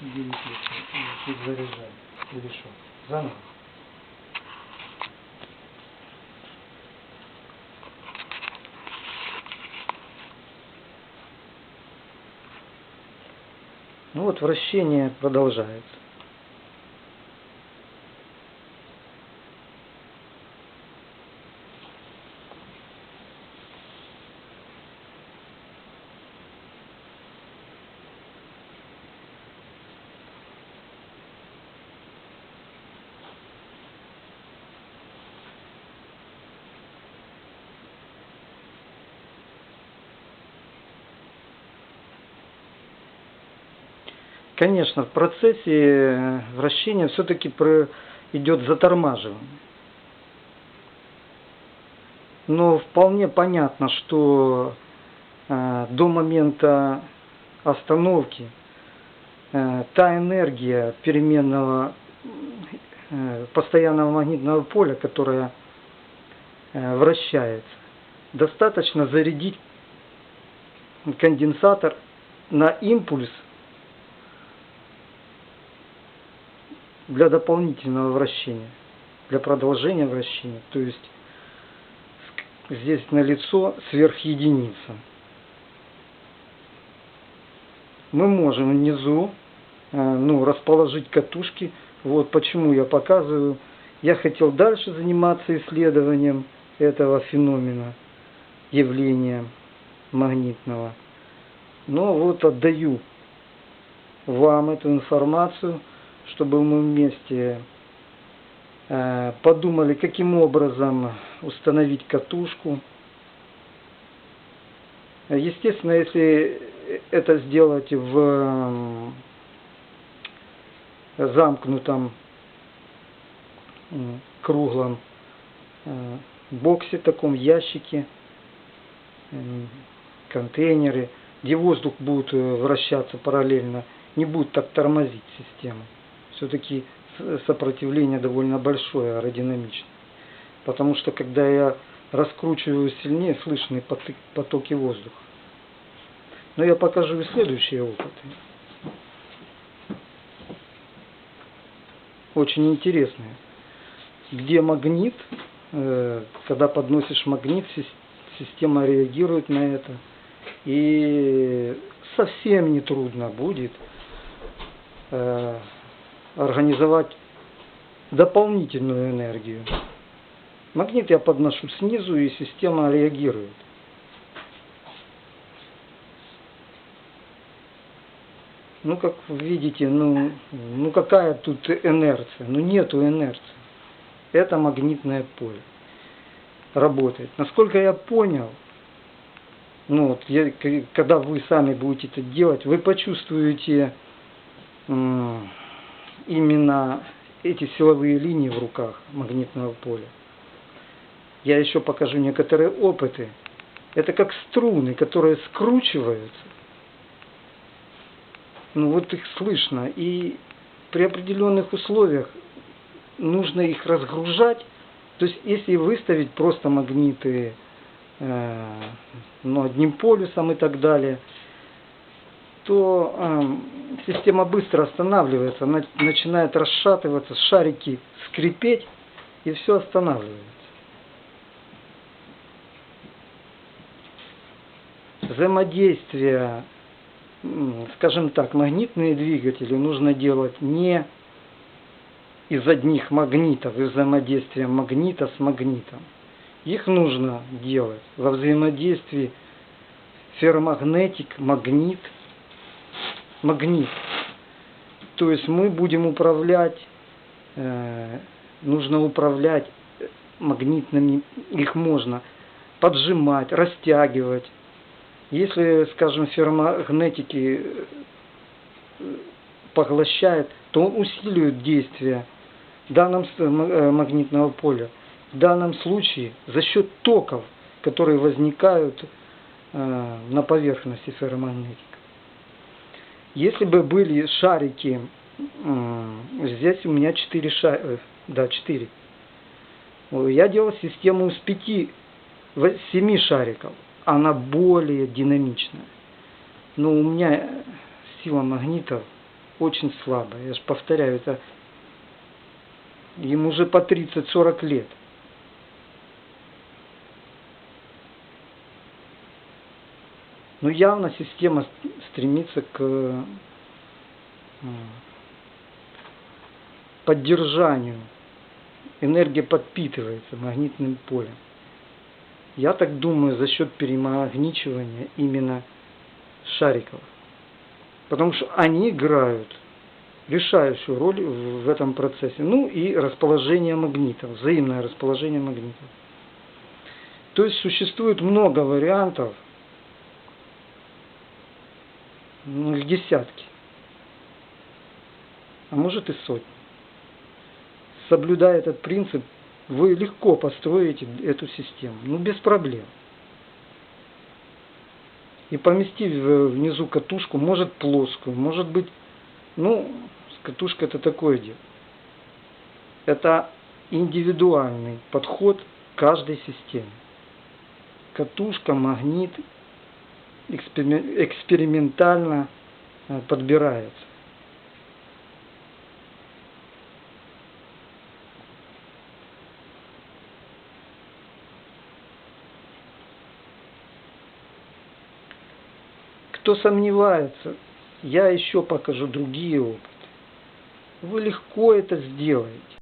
Чуть заряжай. Или что? Заново. Ну вот вращение продолжается. Конечно, в процессе э, вращения все-таки идет затормаживание. Но вполне понятно, что э, до момента остановки э, та энергия переменного э, постоянного магнитного поля, которая э, вращается, достаточно зарядить конденсатор на импульс для дополнительного вращения, для продолжения вращения. То есть здесь налицо сверхединица. Мы можем внизу э, ну, расположить катушки. Вот почему я показываю. Я хотел дальше заниматься исследованием этого феномена, явления магнитного. Но вот отдаю вам эту информацию – чтобы мы вместе э, подумали, каким образом установить катушку. Естественно, если это сделать в замкнутом круглом э, боксе, таком ящике, контейнере, где воздух будет э, вращаться параллельно, не будет так тормозить систему все-таки сопротивление довольно большое аэродинамичное. Потому что когда я раскручиваю сильнее, слышны потоки воздуха. Но я покажу и следующие опыты. Очень интересные. Где магнит, э, когда подносишь магнит, система реагирует на это. И совсем не трудно будет э, организовать дополнительную энергию. Магнит я подношу снизу, и система реагирует. Ну, как вы видите, ну, ну какая тут инерция? Ну, нету инерции. Это магнитное поле работает. Насколько я понял, ну, вот, я, когда вы сами будете это делать, вы почувствуете именно эти силовые линии в руках магнитного поля. Я еще покажу некоторые опыты. Это как струны, которые скручиваются. Ну вот их слышно. И при определенных условиях нужно их разгружать. То есть если выставить просто магниты э, ну, одним полюсом и так далее – то э, система быстро останавливается, она начинает расшатываться, шарики скрипеть, и все останавливается. Взаимодействие, скажем так, магнитные двигатели нужно делать не из одних магнитов, из взаимодействия магнита с магнитом. Их нужно делать во взаимодействии ферромагнетик, магнит – магнит. То есть мы будем управлять, э, нужно управлять магнитными, их можно поджимать, растягивать. Если, скажем, ферромагнетики э, поглощает, то он усиливает действие данном э, магнитного поля. В данном случае за счет токов, которые возникают э, на поверхности ферромагнетики. Если бы были шарики, здесь у меня 4 шарика, да, 4. Я делал систему из 5, 7 шариков. Она более динамичная. Но у меня сила магнитов очень слабая. Я же повторяю, это им уже по 30-40 лет. Но явно система стремится к поддержанию. Энергия подпитывается магнитным полем. Я так думаю, за счет перемагничивания именно шариков. Потому что они играют решающую роль в этом процессе. Ну и расположение магнитов, взаимное расположение магнитов. То есть существует много вариантов, ну их десятки, а может и сотни. Соблюдая этот принцип, вы легко построите эту систему, ну без проблем. И поместив внизу катушку, может плоскую, может быть, ну, с катушкой это такое дело. Это индивидуальный подход к каждой системе. Катушка, магнит экспериментально э, подбирается. Кто сомневается, я еще покажу другие опыты. Вы легко это сделаете.